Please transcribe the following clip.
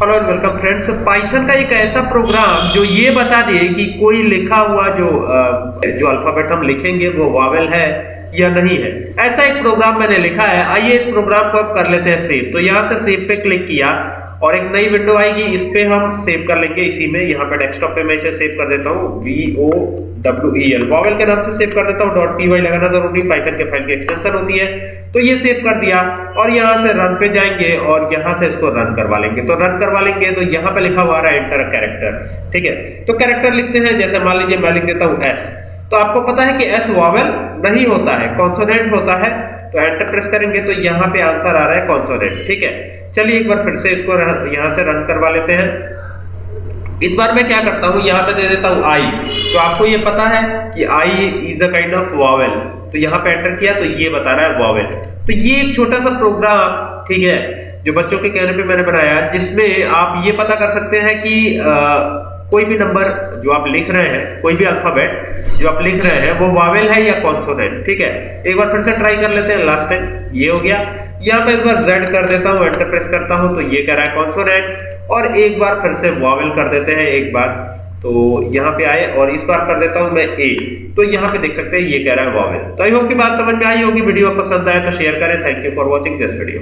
Hello and welcome friends Python का एक ऐसा प्रोग्राम जो ये बता दे कि कोई लिखा हुआ जो जो अल्फ़ाबेट हम लिखेंगे, वो वावेल है या नहीं है। ऐसा एक प्रोग्राम मैंने लिखा है। आइए इस प्रोग्राम को अब कर लेते हैं सेव तो यहाँ से सेव पे क्लिक किया। और एक नई विंडो आएगी, इस पे हम सेव कर लेंगे, इसी में यहाँ पे डेस्कटॉप पे मैं इसे सेव कर देता हूँ V O W E L vowel के नाम से सेव कर देता हूँ डॉट पी वाई लगाना ज़रूरी पाइथन के फ़ाइल की एक्सटेंशन होती है तो ये सेव कर दिया, और यहाँ से रन पे जाएँगे, और यहाँ से इसको रन करवा लेंगे। तो रन करवा लेंगे तो यहाँ पे लिखा हुआ है एंटर कैरेक्टर ठीक है? तो कैरेक्टर लिखते हैं, जैसे मान लीजिए मैं लिख देता हूँ एस तो आपको पता है कि एस वॉवेल नहीं होता है कॉन्सोनेंट होता है तो एंटर प्रेस करेंगे तो यहाँ पे आंसर आ रहा है कॉन्सोनेंट ठीक है? चलिए एक बार फिर से इसको यहाँ से रन करवा लेते हैं। इस बार मैं क्या करता हूँ यहाँ पे दे देता हूँ आई तो आपको ये पता है कि I is a kind of vowel तो यहाँ पे एंटर किया तो ये बता रहा है वॉवेल तो ये एक छोटा सा प्रोग्राम ठीक है जो बच्चों के कहने पे मैंने बनाया जिसमें आप ये पता कर सकते हैं कि आ, कोई भी नंबर जो आप लिख रहे हैं, कोई भी अल्फ़ाबेट जो आप लिख रहे हैं, वो वावेल है या कॉन्सोनेंट ठीक है? एक बार फिर से ट्राई कर लेते हैं लास्ट टाइम ये हो गया। यहाँ पे इस बार जेड कर देता हूँ एंटर प्रेस करता हूँ तो ये कह रहा है कॉन्सोनेंट और एक बार फिर से वावेल कर देते हैं एक बार। तो यहाँ पे आए, और इस बार कर देता हूँ मैं ए तो यहाँ पे देख सकते हैं, ये कह रहा है वावेल तो आई होप की बात समझ में आई होगी, वीडियो पसंद आए तो शेयर करें। Thank you for watching this video